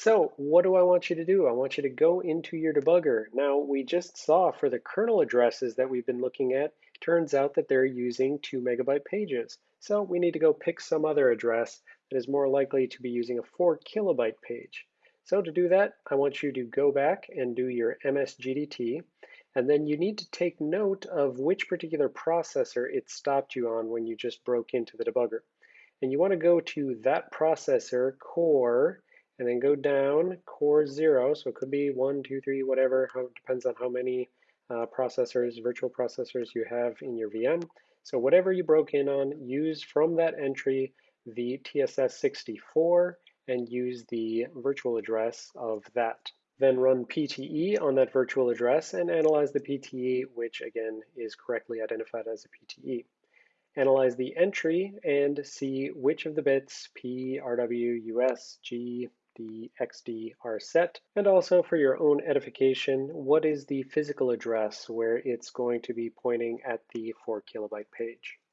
So what do I want you to do? I want you to go into your debugger. Now we just saw for the kernel addresses that we've been looking at, turns out that they're using two megabyte pages. So we need to go pick some other address that is more likely to be using a four kilobyte page. So to do that, I want you to go back and do your MSGDT, and then you need to take note of which particular processor it stopped you on when you just broke into the debugger. And you want to go to that processor core and then go down core zero. So it could be one, two, three, whatever, how, depends on how many uh, processors, virtual processors you have in your VM. So whatever you broke in on, use from that entry the TSS64 and use the virtual address of that. Then run PTE on that virtual address and analyze the PTE, which again is correctly identified as a PTE. Analyze the entry and see which of the bits P, RW, US, G, the XD are set. And also for your own edification, what is the physical address where it's going to be pointing at the 4 kilobyte page?